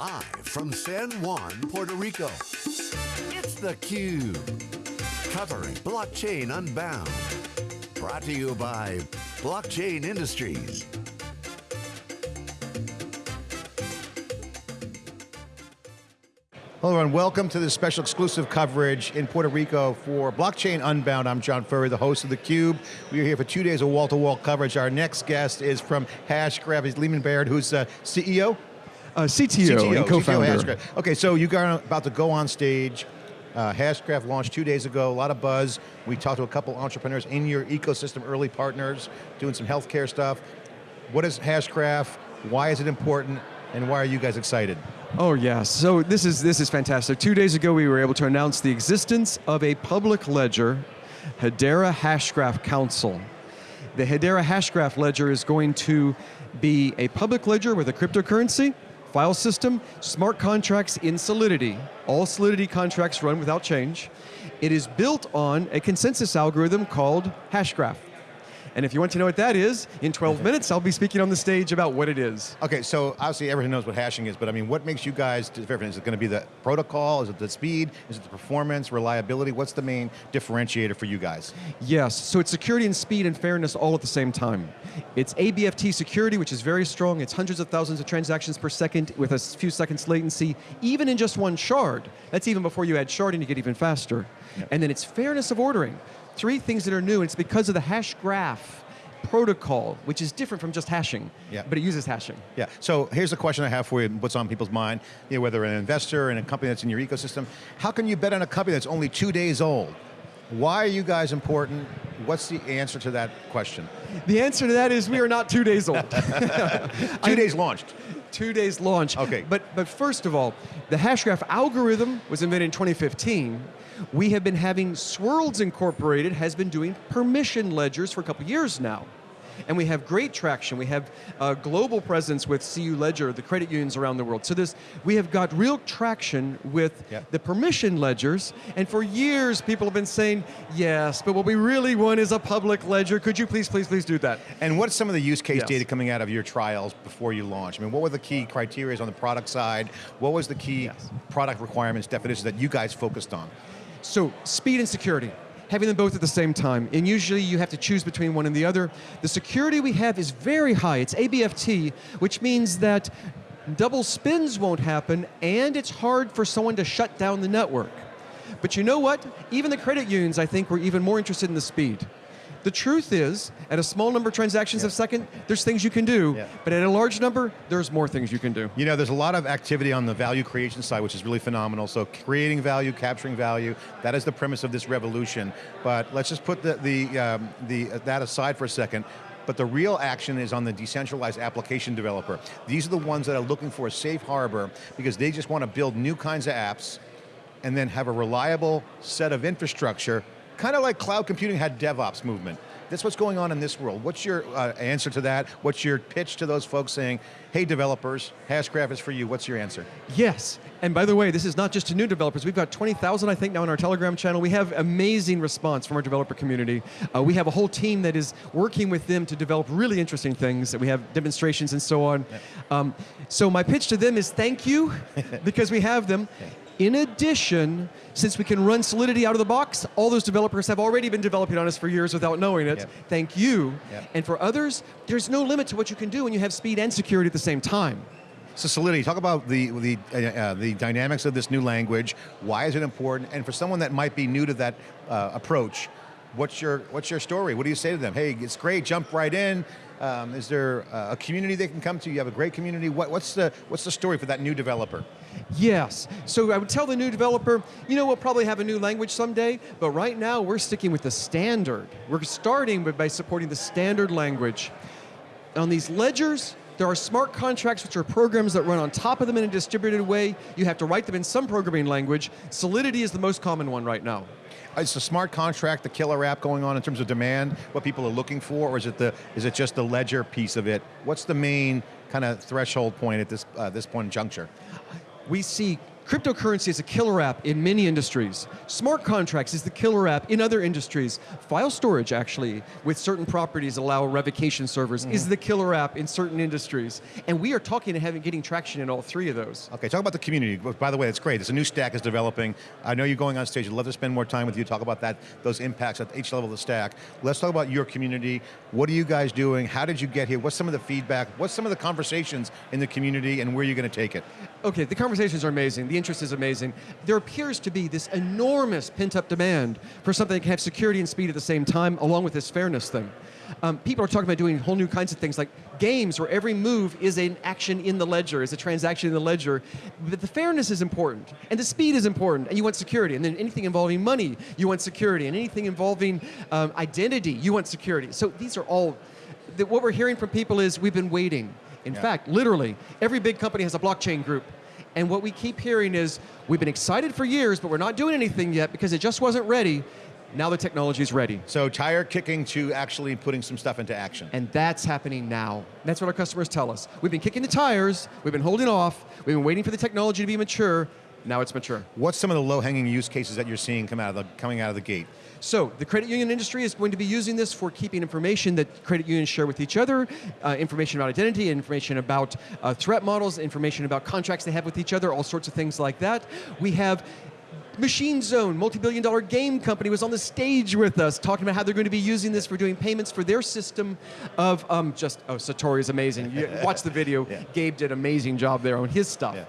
Live from San Juan, Puerto Rico, it's theCUBE. Covering Blockchain Unbound. Brought to you by Blockchain Industries. Hello everyone, welcome to this special exclusive coverage in Puerto Rico for Blockchain Unbound. I'm John Furrier, the host of theCUBE. We are here for two days of wall-to-wall -wall coverage. Our next guest is from Hashgraph, he's Leemon Baird, who's CEO? Uh, CTO, CTO, and co-founder. Okay, so you got about to go on stage. Uh, Hashgraph launched two days ago, a lot of buzz. We talked to a couple entrepreneurs in your ecosystem, early partners, doing some healthcare stuff. What is Hashgraph? Why is it important? And why are you guys excited? Oh yeah, so this is, this is fantastic. Two days ago we were able to announce the existence of a public ledger, Hedera Hashgraph Council. The Hedera Hashgraph ledger is going to be a public ledger with a cryptocurrency, file system, smart contracts in Solidity. All Solidity contracts run without change. It is built on a consensus algorithm called Hashgraph. And if you want to know what that is, in 12 minutes I'll be speaking on the stage about what it is. Okay, so obviously everyone knows what hashing is, but I mean, what makes you guys different? Is it going to be the protocol? Is it the speed? Is it the performance, reliability? What's the main differentiator for you guys? Yes, so it's security and speed and fairness all at the same time. It's ABFT security, which is very strong. It's hundreds of thousands of transactions per second with a few seconds latency, even in just one shard. That's even before you add sharding to get even faster. Yep. And then it's fairness of ordering three things that are new, and it's because of the hash graph protocol, which is different from just hashing, yeah. but it uses hashing. Yeah, so here's a question I have for you, what's on people's mind, you know, whether an investor in a company that's in your ecosystem, how can you bet on a company that's only two days old? Why are you guys important? What's the answer to that question? The answer to that is we are not two days old. two days launched. Two days launch. Okay. But, but first of all, the Hashgraph algorithm was invented in 2015, we have been having Swirlds Incorporated has been doing permission ledgers for a couple years now. And we have great traction. We have a global presence with CU Ledger, the credit unions around the world. So this, we have got real traction with the permission ledgers, and for years people have been saying, yes, but what we really want is a public ledger. Could you please, please, please do that? And what's some of the use case yes. data coming out of your trials before you launch? I mean, what were the key criteria on the product side? What was the key yes. product requirements, definitions that you guys focused on? So speed and security, having them both at the same time, and usually you have to choose between one and the other. The security we have is very high, it's ABFT, which means that double spends won't happen, and it's hard for someone to shut down the network. But you know what? Even the credit unions, I think, were even more interested in the speed. The truth is, at a small number of transactions yeah. a second, there's things you can do, yeah. but at a large number, there's more things you can do. You know, there's a lot of activity on the value creation side, which is really phenomenal. So creating value, capturing value, that is the premise of this revolution. But let's just put the, the, um, the, uh, that aside for a second but the real action is on the decentralized application developer. These are the ones that are looking for a safe harbor because they just want to build new kinds of apps and then have a reliable set of infrastructure kind of like cloud computing had DevOps movement. That's what's going on in this world. What's your uh, answer to that? What's your pitch to those folks saying, hey developers, Hashgraph is for you, what's your answer? Yes, and by the way, this is not just to new developers. We've got 20,000, I think, now in our Telegram channel. We have amazing response from our developer community. Uh, we have a whole team that is working with them to develop really interesting things. That we have demonstrations and so on. Um, so my pitch to them is thank you, because we have them. In addition, since we can run Solidity out of the box, all those developers have already been developing on us for years without knowing it. Yep. Thank you. Yep. And for others, there's no limit to what you can do when you have speed and security at the same time. So Solidity, talk about the, the, uh, uh, the dynamics of this new language, why is it important, and for someone that might be new to that uh, approach, what's your, what's your story? What do you say to them? Hey, it's great, jump right in. Um, is there a community they can come to? You have a great community. What, what's, the, what's the story for that new developer? Yes, so I would tell the new developer, you know, we'll probably have a new language someday, but right now we're sticking with the standard. We're starting by supporting the standard language. On these ledgers, there are smart contracts which are programs that run on top of them in a distributed way. You have to write them in some programming language. Solidity is the most common one right now. Is the smart contract the killer app going on in terms of demand, what people are looking for, or is it, the, is it just the ledger piece of it? What's the main kind of threshold point at this, uh, this point in juncture? we see Cryptocurrency is a killer app in many industries. Smart contracts is the killer app in other industries. File storage, actually, with certain properties allow revocation servers, is mm-hmm. the killer app in certain industries. And we are talking and having getting traction in all three of those. Okay, talk about the community. By the way, it's great. There's a new stack is developing. I know you're going on stage. I'd love to spend more time with you, talk about that, those impacts at each level of the stack. Let's talk about your community. What are you guys doing? How did you get here? What's some of the feedback? What's some of the conversations in the community and where are you going to take it? Okay, the conversations are amazing. The interest is amazing. There appears to be this enormous pent-up demand for something that can have security and speed at the same time, along with this fairness thing. Um, people are talking about doing whole new kinds of things like games where every move is an action in the ledger, is a transaction in the ledger. But the fairness is important, and the speed is important, and you want security. And then anything involving money, you want security. And anything involving um, identity, you want security. So these are all, the, what we're hearing from people is we've been waiting. In Yeah. fact, literally, every big company has a blockchain group. And what we keep hearing is, we've been excited for years, but we're not doing anything yet because it just wasn't ready. Now the technology is ready. So tire kicking to actually putting some stuff into action. And that's happening now. That's what our customers tell us. We've been kicking the tires, we've been holding off, we've been waiting for the technology to be mature, now it's mature. What's some of the low-hanging use cases that you're seeing come out of the, coming out of the gate? So the credit union industry is going to be using this for keeping information that credit unions share with each other, uh, information about identity, information about uh, threat models, information about contracts they have with each other, all sorts of things like that. We have Machine Zone, multi-billion dollar game company, was on the stage with us talking about how they're going to be using this for doing payments for their system of um, just, oh, Satori is amazing. You watch the video. Yeah. Gabe did an amazing job there on his stuff. Yeah.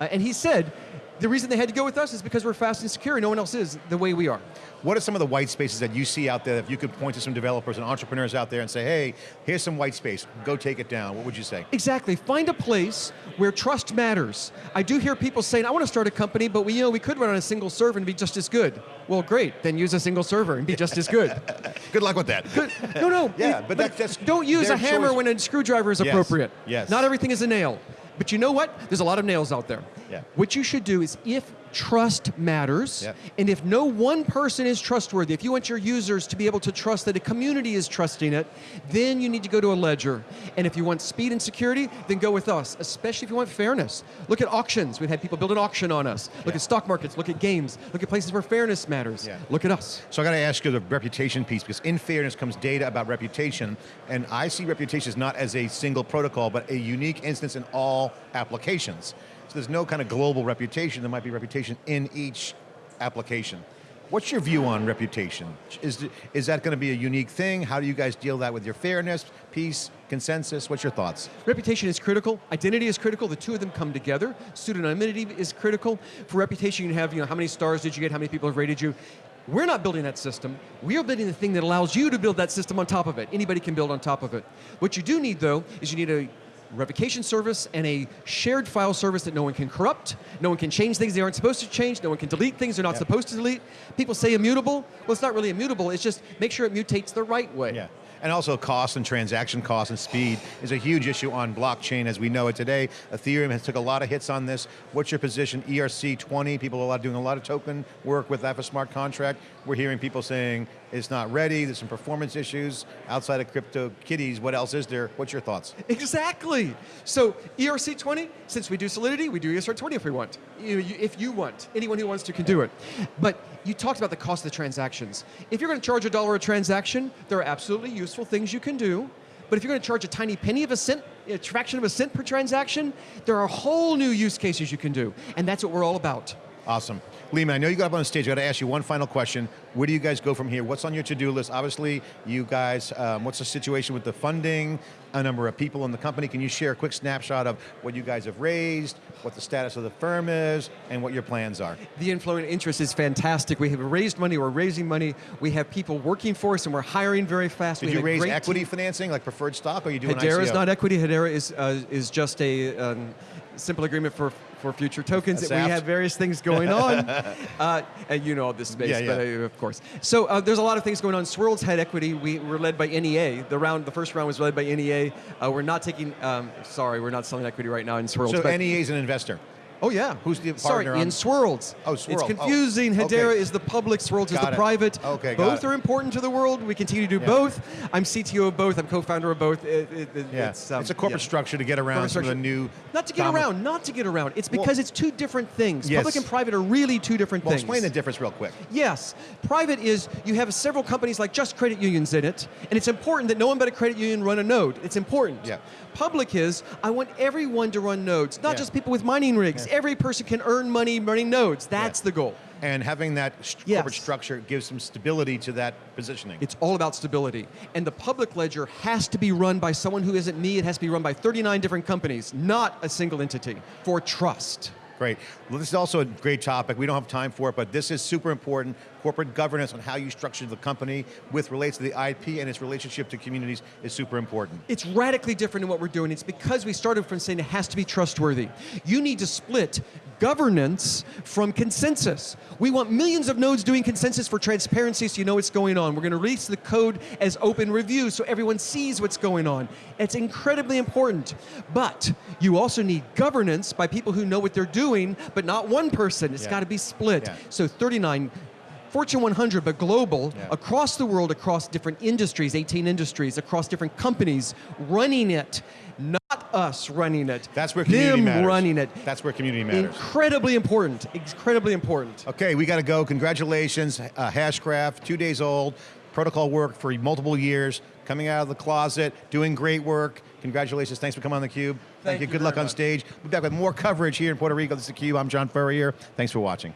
Uh, and he said, the reason they had to go with us is because we're fast and secure and no one else is the way we are. What are some of the white spaces that you see out there if you could point to some developers and entrepreneurs out there and say, hey, here's some white space, go take it down, what would you say? Exactly. Find a place where trust matters. I do hear people saying, I want to start a company, but we, you know, we could run on a single server and be just as good. Well, great. Then use a single server and be just as good. Good luck with that. No, no. Yeah, it- but that- that's don't use a hammer choice. when a screwdriver is Yes, appropriate. yes. Not everything is a nail. But you know what? There's a lot of nails out there. Yeah. What you should do is if trust matters, Yeah. and if no one person is trustworthy, if you want your users to be able to trust that a community is trusting it, then you need to go to a ledger. And if you want speed and security, then go with us, especially if you want fairness. Look at auctions. We've had people build an auction on us. Look Yeah. at stock markets, look at games, look at places where fairness matters. Yeah. Look at us. So I got to ask you the reputation piece because in fairness comes data about reputation, and I see reputation as not as a single protocol, but a unique instance in all applications. So there's no kind of global reputation. There might be reputation in each application. What's your view on reputation? Is, is that going to be a unique thing? How do you guys deal that with your fairness, peace, consensus? What's your thoughts? Reputation is critical. Identity is critical. The two of them come together. Pseudonymity is critical. For reputation, you have you know how many stars did you get? How many people have rated you? We're not building that system. We are building the thing that allows you to build that system on top of it. Anybody can build on top of it. What you do need though is you need a revocation service and a shared file service that no one can corrupt, no one can change things they aren't supposed to change, no one can delete things they're not Yeah. supposed to delete. People say immutable. Well, it's not really immutable. It's just make sure it mutates the right way. Yeah. And also cost and transaction cost and speed is a huge issue on blockchain as we know it today. Ethereum has took a lot of hits on this. What's your position? E ERC 20, people are doing a lot of token work with that for smart contract. We're hearing people saying it's not ready, there's some performance issues. Outside of crypto kitties, what else is there? What's your thoughts? Exactly. So ERC20, since we do Solidity, we do ERC20 if we want. If you want, anyone who wants to can do it. But you talked about the cost of the transactions. If you're going to charge a dollar a transaction, there are absolutely useful things you can do. But if you're going to charge a tiny penny of a cent, a fraction of a cent per transaction, there are whole new use cases you can do. And that's what we're all about. Awesome. Leemon, I know you got up on the stage. I got to ask you one final question. Where do you guys go from here? What's on your to-do list? Obviously, you guys, um, what's the situation with the funding, a number of people in the company? Can you share a quick snapshot of what you guys have raised, what the status of the firm is, and what your plans are? The inflow and interest is fantastic. We have raised money, we're raising money, we have people working for us, and we're hiring very fast. Did we you raise equity team. financing, like preferred stock, or are you doing Hedera is not equity. Hedera is uh, is just a um, simple agreement for for future tokens. A we have various things going on, uh, and you know this space, Yeah, yeah. but uh, of course. So uh, there's a lot of things going on. Swirlds had equity. We were led by NEA. The round, the first round was led by NEA. Uh, we're not taking. Um, sorry, we're not selling equity right now in Swirlds. So NEA is an investor. Oh yeah. Who's the Sorry, partner on- in Swirlds. Oh, Swirl. It's Oh, confusing. Hedera okay. is the public, Swirlds is the it. private. Okay, got both are important to the world. We continue to do Yeah. both. I'm CTO of both. I'm co-founder of both. It- it- Yeah, It's, um, it's a corporate yeah. structure to get around some of the new. Not to get around, not to get around. It's Well- because it's two different things. Yes. Public and private are really two different Well, things. explain the difference real quick. Yes, private is you have several companies like just credit unions in it, and it's important that no one but a credit union run a node. It's important. Yeah. Public is I want everyone to run nodes, not just people with mining rigs. Every person can earn money running nodes. That's Yeah. the goal. And having that Yes. corporate structure gives some stability to that positioning. It's all about stability. And the public ledger has to be run by someone who isn't me. It has to be run by 39 different companies, not a single entity, for trust. Great. Well, this is also a great topic. We don't have time for it, but this is super important. Corporate governance on how you structure the company with relates to the IP and its relationship to communities is super important. It's radically different in what we're doing. It's because we started from saying it has to be trustworthy. You need to split governance from consensus. We want millions of nodes doing consensus for transparency so you know what's going on. We're going to release the code as open review so everyone sees what's going on. It's incredibly important. But you also need governance by people who know what they're doing, but not one person. It's Yeah. got to be split. Yeah. So 39 Fortune 100, but global, Yeah. across the world, across different industries, 18 industries, across different companies, running it, not us running it. That's where community them matters. running it. That's where community matters. Incredibly important. Incredibly important. Okay, we got to go. Congratulations, uh, Hashgraph, two days old. Protocol work for multiple years, coming out of the closet, doing great work. Congratulations, thanks for coming on theCUBE. Thank, Thank you, you good luck on much. stage. We'll be back with more coverage here in Puerto Rico. This is theCUBE, I'm John Furrier. Thanks for watching.